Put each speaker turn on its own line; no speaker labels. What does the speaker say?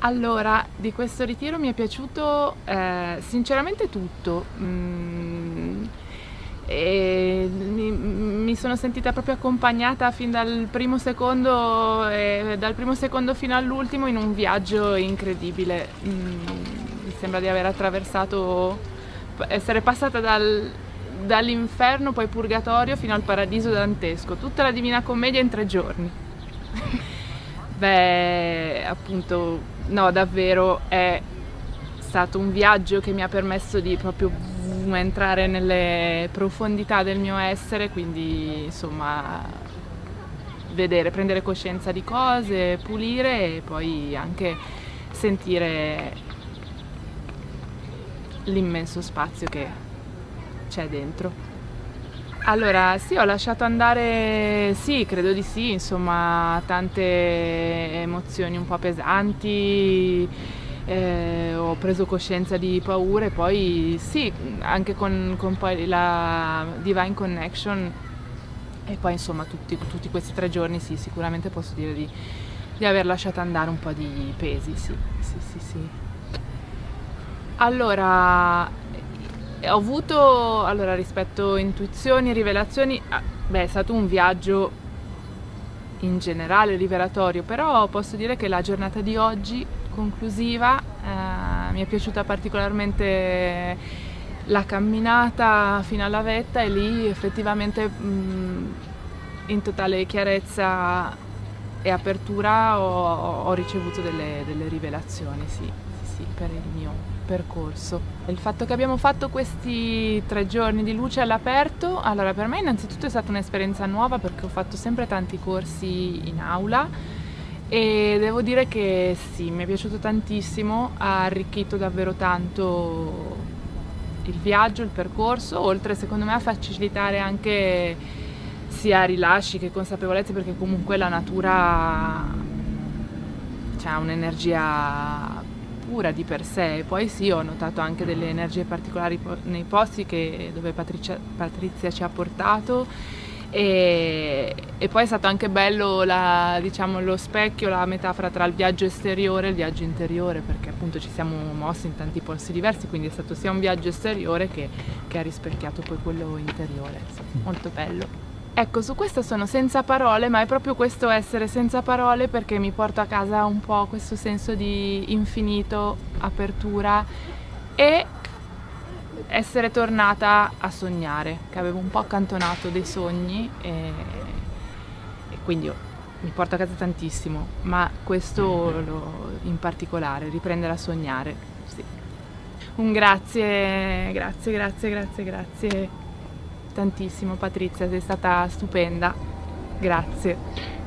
Allora, di questo ritiro mi è piaciuto eh, sinceramente tutto. Mm, mi, mi, sono sentita proprio accompagnata fin dal primo secondo, eh, dal primo secondo fino all'ultimo in un viaggio incredibile. Mm, mi sembra di aver attraversato, essere passata dal, dall'inferno, poi purgatorio, fino al paradiso dantesco. Tutta la Divina Commedia in tre giorni. Beh, appunto, no, davvero è stato un viaggio che mi ha permesso di proprio entrare nelle profondità del mio essere, quindi insomma vedere, prendere coscienza di cose, pulire e poi anche sentire l'immenso spazio che c'è dentro. Allora, sì, ho lasciato andare, sì, credo di sì, insomma, tante emozioni un po' pesanti, eh, ho preso coscienza di paure, poi sì, anche con, con poi la Divine Connection e poi insomma tutti, tutti, questi tre giorni sì, sicuramente posso dire di, di aver lasciato andare un po' di pesi, sì, sì, sì, sì. Allora, ho avuto, allora, rispetto intuizioni e rivelazioni, ah, beh, è stato un viaggio in generale rivelatorio, però posso dire che la giornata di oggi, conclusiva, eh, mi è piaciuta particolarmente la camminata fino alla vetta e lì effettivamente mh, in totale chiarezza e apertura ho, ho ricevuto delle, delle rivelazioni, sì, sì, sì, per il mio percorso. Il fatto che abbiamo fatto questi tre giorni di luce all'aperto, allora per me innanzitutto è stata un'esperienza nuova perché ho fatto sempre tanti corsi in aula e devo dire che sì, mi è piaciuto tantissimo, ha arricchito davvero tanto il viaggio, il percorso, oltre secondo me a facilitare anche sia rilasci che consapevolezze perché comunque la natura ha un'energia pura di per sé. Poi sì, ho notato anche delle energie particolari nei posti che, dove Patrizia, Patrizia ci ha portato e, e, poi è stato anche bello la, diciamo, lo specchio, la metafora tra il viaggio esteriore e il viaggio interiore perché appunto ci siamo mossi in tanti posti diversi quindi è stato sia un viaggio esteriore che, che ha rispecchiato poi quello interiore, sì, molto bello. Ecco, su questo sono senza parole, ma è proprio questo essere senza parole perché mi porta a casa un po' questo senso di infinito, apertura e essere tornata a sognare, che avevo un po' accantonato dei sogni e, e quindi mi porta a casa tantissimo, ma questo lo, in particolare, riprendere a sognare, sì. Un grazie, grazie, grazie, grazie, grazie tantissimo Patrizia, sei stata stupenda, grazie.